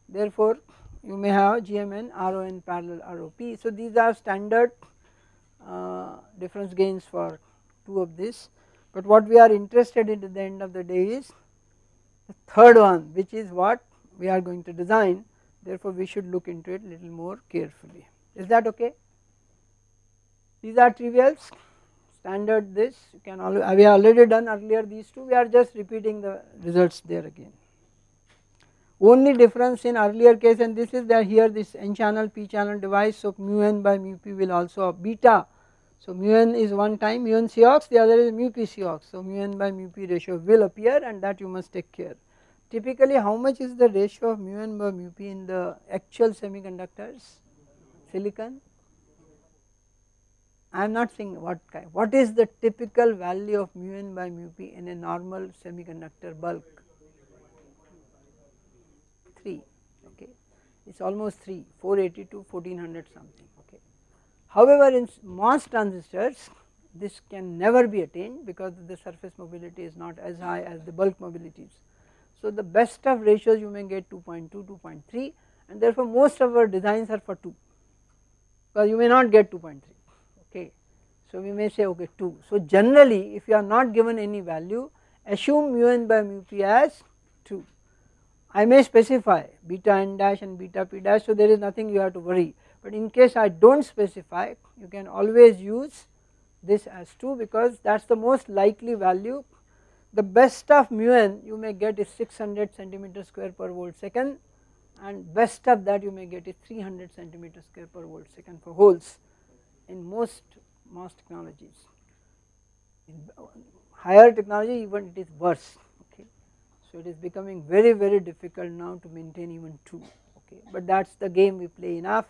S1: therefore you may have GMN RON parallel ROP so these are standard uh, difference gains for two of this. But what we are interested in at the end of the day is the third one which is what we are going to design. Therefore we should look into it little more carefully. Is that okay? These are trivials. Standard this. You can we have already done earlier these two. We are just repeating the results there again only difference in earlier case and this is that here this n channel p channel device so mu n by mu p will also beta. So mu n is one time mu n Cox the other is mu p Cox so mu n by mu p ratio will appear and that you must take care. Typically how much is the ratio of mu n by mu p in the actual semiconductors? Silicon? I am not saying what kind what is the typical value of mu n by mu p in a normal semiconductor bulk 3 okay it is almost 3 480 to 1400 something okay. However, in MOS transistors this can never be attained because the surface mobility is not as high as the bulk mobilities. So, the best of ratios you may get 2.2, 2.3 and therefore most of our designs are for 2 because you may not get 2.3 okay. So, we may say okay 2. So, generally if you are not given any value assume mu n by mu p as 2. I may specify beta n dash and beta p dash so there is nothing you have to worry but in case I do not specify you can always use this as 2 because that is the most likely value the best of mu n you may get is 600 centimeter square per volt second and best of that you may get is 300 centimeter square per volt second for holes in most most technologies. In higher technology even it is worse. So it is becoming very very difficult now to maintain even 2 okay but that is the game we play enough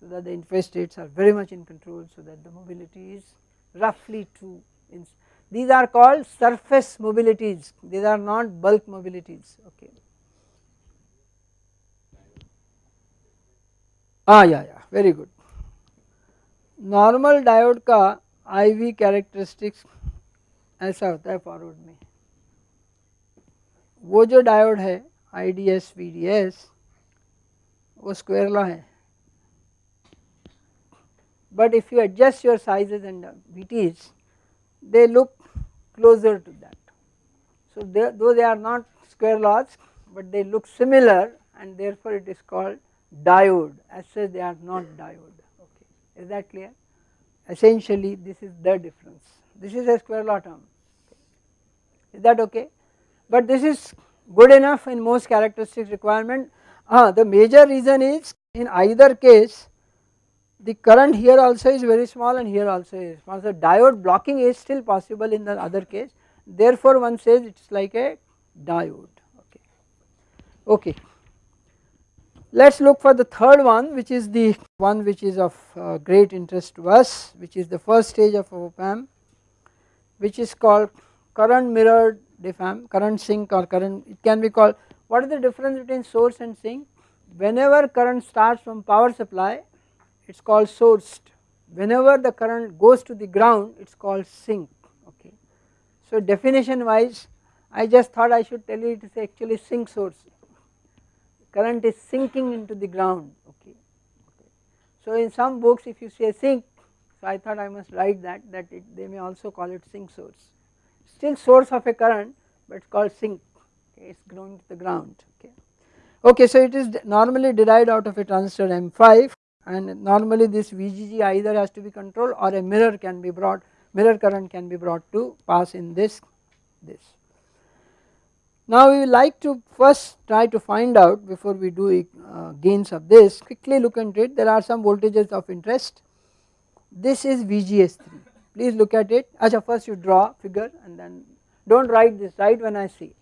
S1: so that the interface states are very much in control so that the mobility is roughly 2 these are called surface mobilities these are not bulk mobilities okay ah yeah yeah very good normal diode ka IV characteristics ऐसा होता है forward में वो जो diode है IDS VDS वो square law है but if you adjust your sizes and VTs they look closer to that. So they, though they are not square laws but they look similar and therefore it is called diode as such they are not diode okay is that clear essentially this is the difference this is a square law term is that okay But this is good enough in most characteristics requirement uh, the major reason is in either case the current here also is very small and here also is small. So diode blocking is still possible in the other case therefore one says it is like a diode okay. okay. Let us look for the third one which is the one which is of uh, great interest to us which is the first stage of op amp which is called current mirrored diff amp current sink or current it can be called what is the difference between source and sink whenever current starts from power supply it is called sourced whenever the current goes to the ground it is called sink okay. So definition wise I just thought I should tell you it is actually sink source current is sinking into the ground okay. okay. So in some books if you say sink so I thought I must write that that it, they may also call it sink source still source of a current but it is called sink. Okay, it is going to the ground. Okay. Okay so it is normally derived out of a transistor M5 and normally this VGG either has to be controlled or a mirror can be brought mirror current can be brought to pass in this this. Now we would like to first try to find out before we do uh, gains of this quickly look into it. There are some voltages of interest. This is VGS3 please look at it Acha first you draw figure and then do not write this write when I see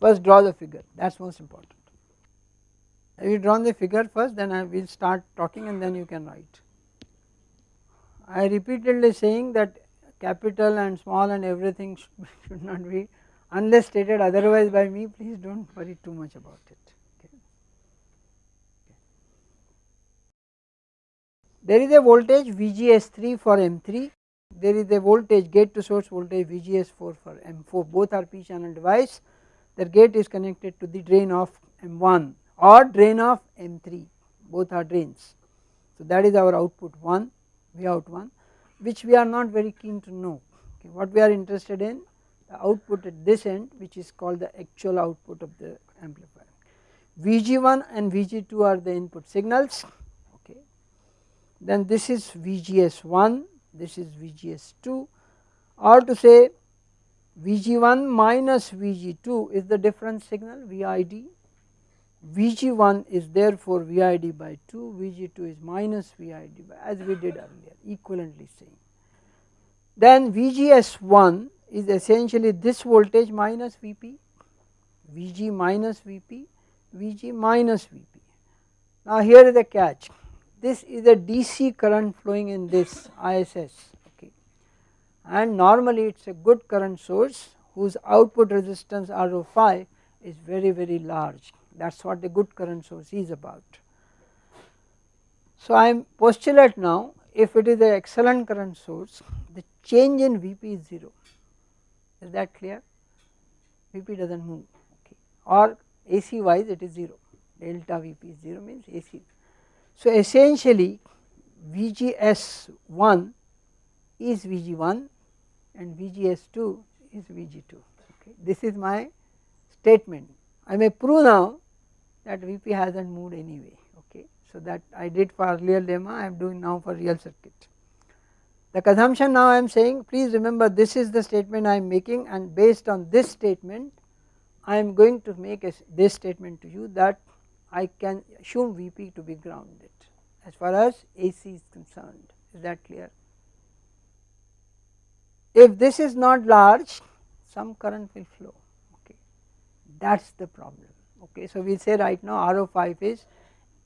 S1: first draw the figure that is most important. Have you drawn the figure first then I will start talking and then you can write. I repeatedly saying that capital and small and everything should, (laughs) should not be unless stated otherwise by me please do not worry too much about it. There is a voltage VGS3 for M3, there is a voltage gate to source voltage VGS4 for M4 both are p channel device the gate is connected to the drain of M1 or drain of M3 both are drains. So that is our output 1 V out 1 which we are not very keen to know okay. what we are interested in the output at this end which is called the actual output of the amplifier. Vg1 and Vg2 are the input signals okay then this is Vgs1 this is Vgs2 or to say Vg1 minus Vg2 is the difference signal VID Vg1 is therefore VID by 2 Vg2 is minus VID by as we did earlier equivalently saying. Then VGS1 is essentially this voltage minus Vp Vg minus Vp Vg minus Vp. Now here is the catch this is a DC current flowing in this ISS okay. And normally it is a good current source whose output resistance RO5 is very very large. That is what the good current source is about. So I am postulate now if it is an excellent current source the change in Vp is 0 is that clear? Vp does not move okay. Or AC wise it is 0 delta Vp is 0 means AC so essentially VGS1 is VG1 and VGS2 is VG2 okay. This is my statement. I may prove now that Vp has not moved anyway okay. So that I did for earlier lemma I am doing now for real circuit. The consumption now I am saying please remember this is the statement I am making and based on this statement I am going to make a, this statement to you that I can assume Vp to be grounded as far as AC is concerned is that clear. If this is not large some current will flow okay that is the problem okay. So we say right now RO5 is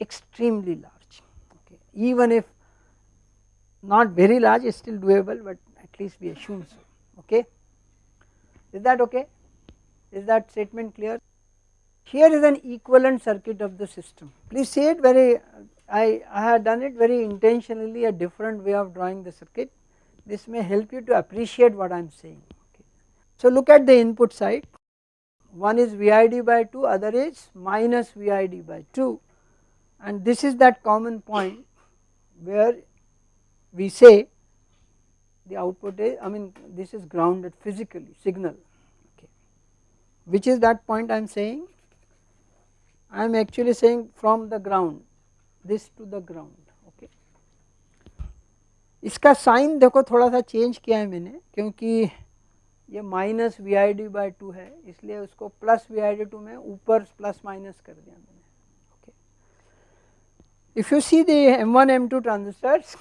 S1: extremely large okay even if not very large is still doable but at least we assume so okay. Is that okay? Is that statement clear? Here is an equivalent circuit of the system. Please see it very, I, I had done it very intentionally a different way of drawing the circuit. This may help you to appreciate what I am saying. Okay. So look at the input side, one is VID by 2, other is minus VID by 2 and this is that common point where we say the output is, I mean this is grounded physically signal, okay. which is that point I am saying I am actually saying from the ground this to the ground okay इसका sign देखो थोड़ा सा change किया है मैंने क्योंकि ये minus V I D by two है इसलिए उसको plus V I D two में ऊपर प्लस माइनस कर दिया मैंने okay if you see the M one M to transistors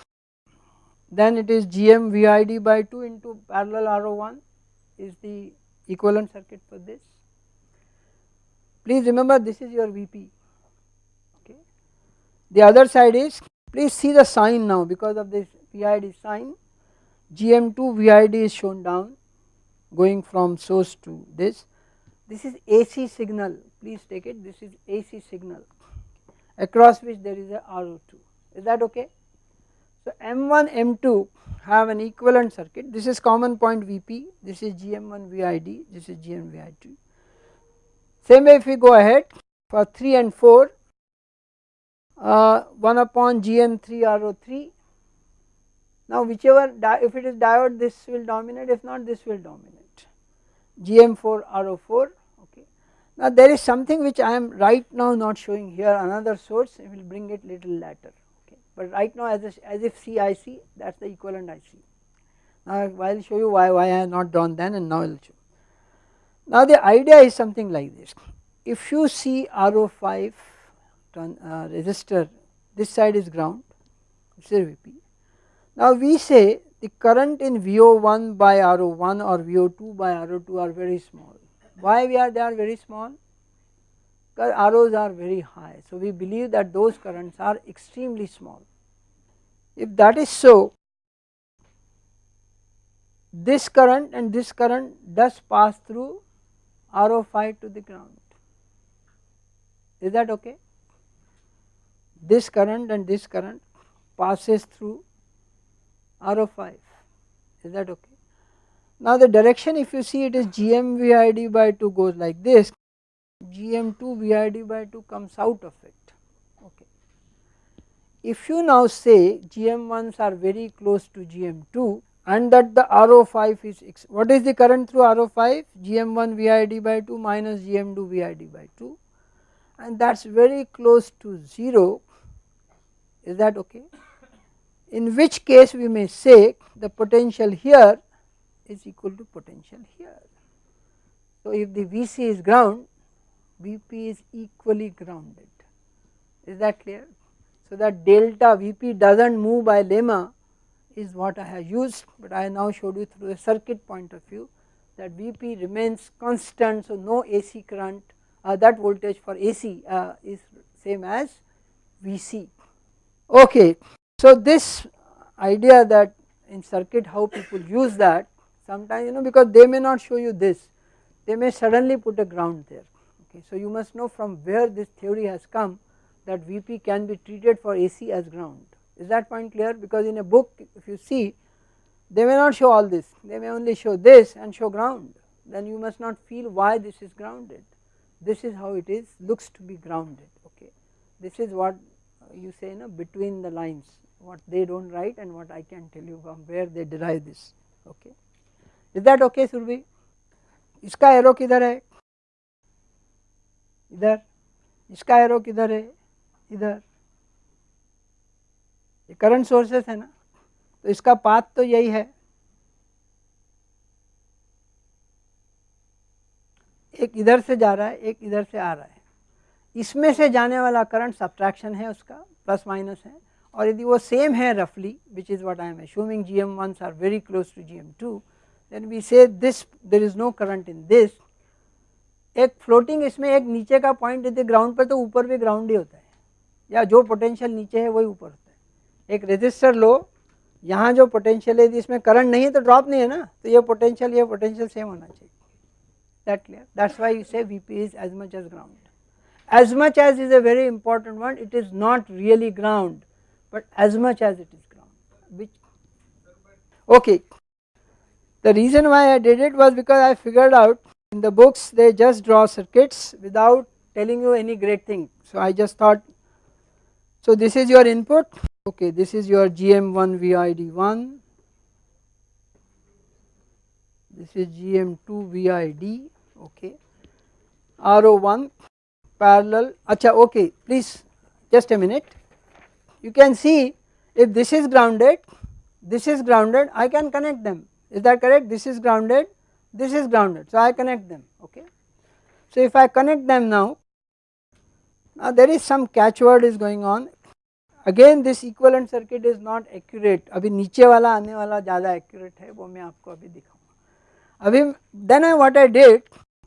S1: then it is gm vid by 2 into parallel ro1 is the equivalent circuit for this Please remember this is your Vp okay. The other side is please see the sign now because of this VID sign GM2 VID is shown down going from source to this. This is AC signal. Please take it. This is AC signal across which there is a RO2 is that okay. So M1 M2 have an equivalent circuit. This is common point Vp this is GM1 VID this is GM VID same way if we go ahead for 3 and 4 uh, 1 upon GM3 RO3 now whichever if it is diode this will dominate if not this will dominate GM4 RO4 okay. Now there is something which I am right now not showing here another source I will bring it little later okay but right now as, a, as if CIC that is the equivalent IC. Now I will show you why, why I have not drawn then and now I will show. Now the idea is something like this, if you see RO5 uh, resistor this side is ground this is Vp. Now we say the current in VO1 by RO1 or VO2 by RO2 are very small. Why we are they are very small? Because ROs are very high. So we believe that those currents are extremely small. If that is so, this current and this current does pass through RO5 to the ground. Is that okay? This current and this current passes through RO5. Is that okay? Now the direction if you see it is GM VID by 2 goes like this, GM2 VID by 2 comes out of it. Okay. If you now say GM1s are very close to GM2 and that the RO5 is, what is the current through RO5? GM1 VID by 2 minus GM2 VID by 2 and that is very close to 0, is that okay? In which case we may say the potential here is equal to potential here. So if the Vc is ground, Vp is equally grounded, is that clear? So that delta Vp does not move by lemma is what I have used, but I now showed you through a circuit point of view that Vp remains constant. So no AC current uh, that voltage for AC uh, is same as Vc. Okay, so this idea that in circuit how people use that sometimes you know because they may not show you this, they may suddenly put a ground there. Okay, so you must know from where this theory has come that Vp can be treated for AC as ground. Is that point clear? Because in a book if you see they may not show all this, they may only show this and show ground then you must not feel why this is grounded. This is how it is looks to be grounded okay. This is what you say you know between the lines what they do not write and what I can tell you from where they derive this okay. Is that okay Surbhi? इसका arrow किधर है इधर इसका arrow किधर है इधर ये current sources है ना तो इसका पाथ तो यही है। एक इधर से जा रहा है, एक इधर से आ रहा है। इसमें से जाने वाला करंट सब्ट्रैक्शन है उसका प्लस माइनस है। और यदि वो सेम है रफली which is what I am assuming G M ones are very close to G M two then we say this there is no current in this एक floating इसमें एक नीचे का पॉइंट यदि ग्राउंड पर तो ऊपर भी ग्राउंड ही होता है। या जो पोटेंशियल नीचे है, वही ऊपर होता है। एक रजिस्टर लो। यहाँ जो पोटेंशियल है इसमें करंट नहीं है तो ड्रॉप नहीं है ना? तो ये पोटेंशियल ये पोटेंशियल सेम होना चाहिए। That clear that's why you say V P is as much as ground as much as is a very important one it is not really ground but as much as it is ground which okay the reason why I did it was because I figured out in the books they just draw circuits without telling you any great thing so I just thought so this is your input okay this is your GM1 VID1 this is GM2 VID okay. RO1 parallel. Acha okay please just a minute. You can see if this is grounded this is grounded I can connect them. Is that correct? This is grounded this is grounded so I connect them okay. So if I connect them now now there is some catchword is going on again, this equivalent circuit is not accurate अभी नीचे वाला, आने वाला ज़्यादा accurate है, वो मैं आपको अभी दिखाऊँगा। अभी then I what I did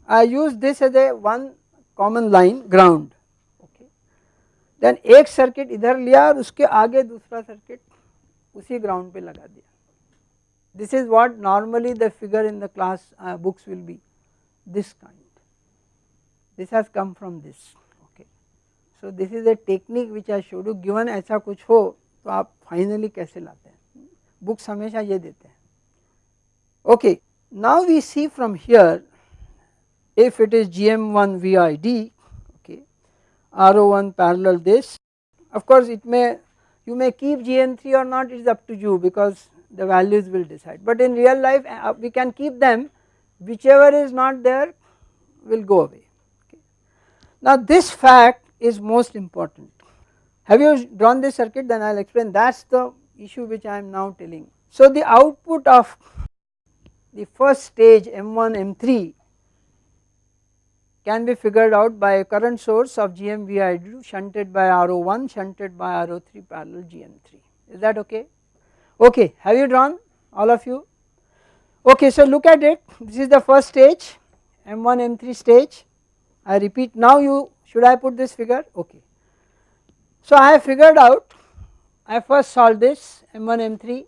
S1: I use this as a one common line ground okay then एक सर्किट इधर लिया और उसके आगे दूसरा सर्किट उसी ग्राउंड पे लगा दिया। This is what normally the figure in the class books will be this kind this has come from this so this is a technique which are showed you given ऐसा कुछ हो तो आप finally कैसे लाते हैं? बुक्स हमेशा ये देते हैं। Okay now we see from here if it is G M one V I D okay R O one parallel this of course it may you may keep G M three और not it's up to you because the values will decide but in real life we can keep them whichever is not there will go away ना this fact is most important. Have you drawn this circuit? Then I will explain. That is the issue which I am now telling. So the output of the first stage M1 M3 can be figured out by a current source of GMVI shunted by RO1 shunted by RO3 parallel GM3 is that okay. Okay. Have you drawn all of you? Okay. So look at it. This is the first stage M1 M3 stage. I repeat now you should I put this figure? Okay. So I have figured out I first solved this M1 M3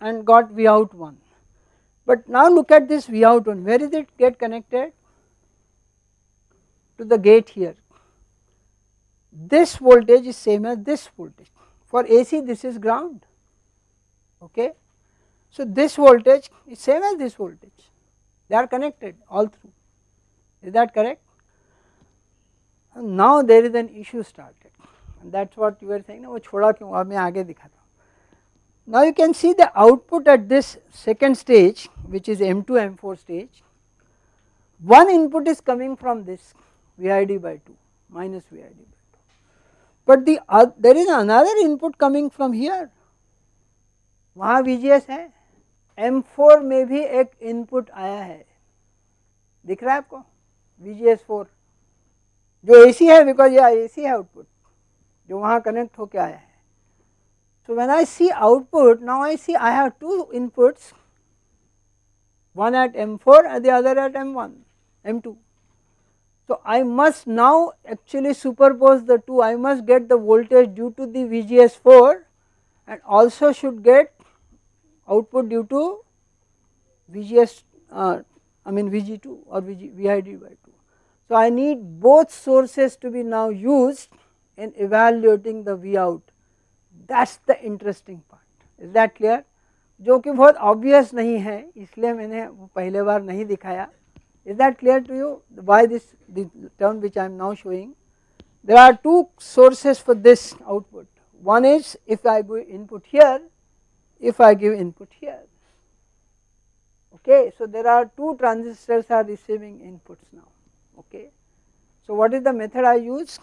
S1: and got V out 1 but now look at this V out 1 where is it get connected? To the gate here. This voltage is same as this voltage. For AC this is ground. Okay. So this voltage is same as this voltage. They are connected all through. Is that correct now there is an issue start that's what you are सही ना वो छोड़ा क्यों? अब मैं आगे दिखाता हूँ। Now you can see the output at this second stage which is M two M four stage one input is coming from this V I D by two minus V I D by two but there is another input coming from here वहाँ V G S है। M four में भी एक input आया है। दिख रहा है आपको? वी जी एस फोर जो AC है बिकॉज यह AC है आउटपुट जो वहाँ कनेक्ट होके आया है So when I see output now I see I have two inputs one at M4 and the other at M1 M2 so I must now actually superpose the two, I must get the voltage due to the VGS4 and also should get output due to VGS uh, I mean VG2 or VG, VID by 2. So I need both sources to be now used in evaluating the V out that is the interesting part is that clear जो कि बहुत obvious नहीं है इसलिए मैंने वो पहले बार नहीं दिखाया is that clear to you why this the term which I am now showing? There are two sources for this output. One is if I give input here, if I give input here. Okay, so there are two transistors are receiving inputs now. Okay, so what is the method I use?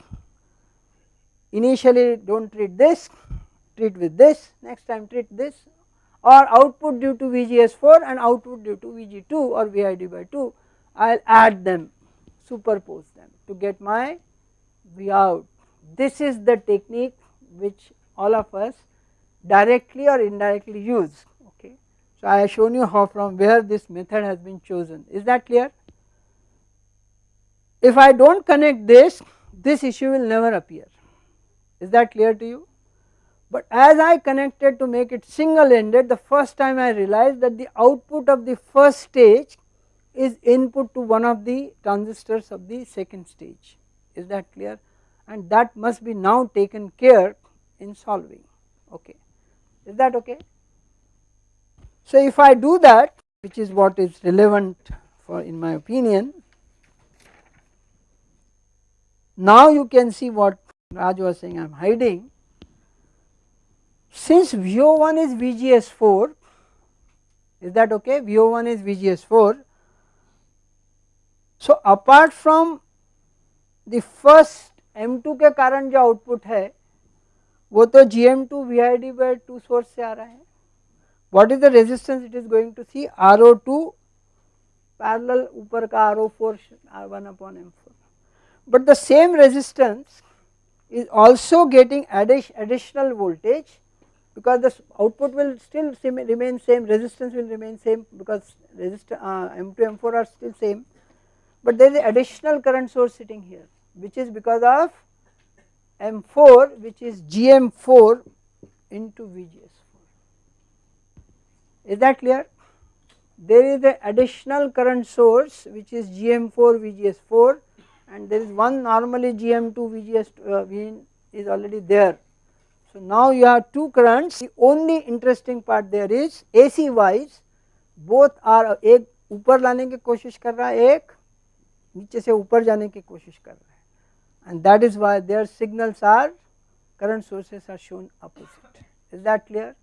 S1: Initially do not treat this, treat with this, next time treat this or output due to VGS4 and output due to VG2 or VID by 2 I will add them superpose them to get my V out. This is the technique which all of us directly or indirectly use okay. So I have shown you how from where this method has been chosen is that clear. If I do not connect this, this issue will never appear. Is that clear to you. But as I connected to make it single ended the first time I realized that the output of the first stage is input to one of the transistors of the second stage. Is that clear? And that must be now taken care in solving. Okay. Is that okay. So if I do that which is what is relevant for in my opinion Now you can see what Raj was saying I am hiding. Since VO1 is VGS4, is that okay? VO1 is VGS4. So apart from the first M2 के कारण जो output है वो तो GM2 VID by two source से आ रहा है what is the resistance it is going to see R O two parallel ऊपर का R O four R one upon M four but the same resistance is also getting additional voltage because the output will still remain same resistance will remain same because resist uh, M2 M4 are still same. But there is additional current source sitting here which is because of M4 which is GM4 into VGS4 is that clear? There is an additional current source which is GM4 VGS4 and there is one normally GM2 VGS uh, is already there. So now you have two currents. The only interesting part there is AC wise both are एक upper लाने ke koshish कर रहा है एक नीचे से ऊपर जाने की and that is why their signals are current sources are shown opposite. Is that clear?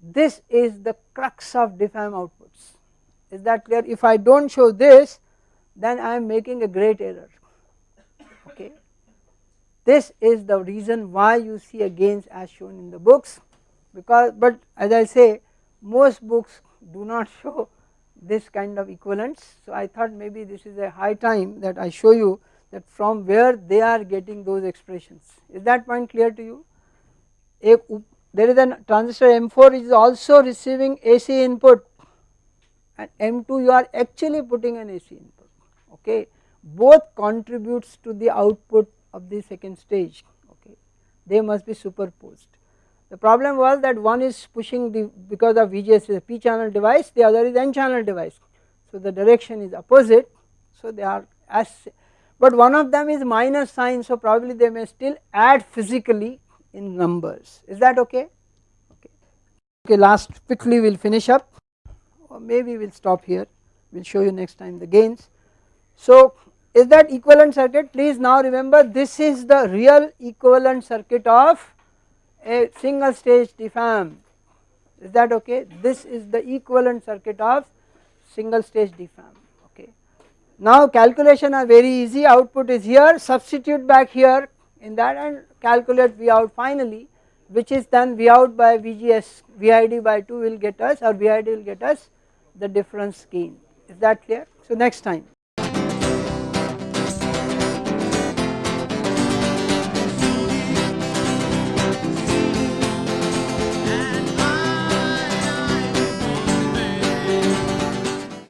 S1: This is the crux of diff amp outputs. Is that clear? If I do not show this then I am making a great error okay this is the reason why you see a gains as shown in the books because but as I say most books do not (laughs) show this kind of equivalence. So I thought maybe this is a high time that I show you that from where they are getting those expressions. Is that point clear to you? A, there is a transistor M4 is also receiving AC input and M2 you are actually putting an AC input okay both contributes to the output of the second stage okay. They must be superposed. The problem was that one is pushing the because of VGS is a p channel device the other is n channel device. So the direction is opposite so they are as but one of them is minus sign so probably they may still add physically in numbers. Is that okay? Okay. Okay last quickly we will finish up. Or maybe we will stop here. We will show you next time the gains. So is that equivalent circuit? Please now remember this is the real equivalent circuit of a single stage diff amp is that okay? This is the equivalent circuit of single stage diff amp okay. Now calculation are very easy. Output is here. Substitute back here in that and calculate V out finally which is then V out by VGS VID by 2 will get us or VID will get us the difference gain is that clear. So next time.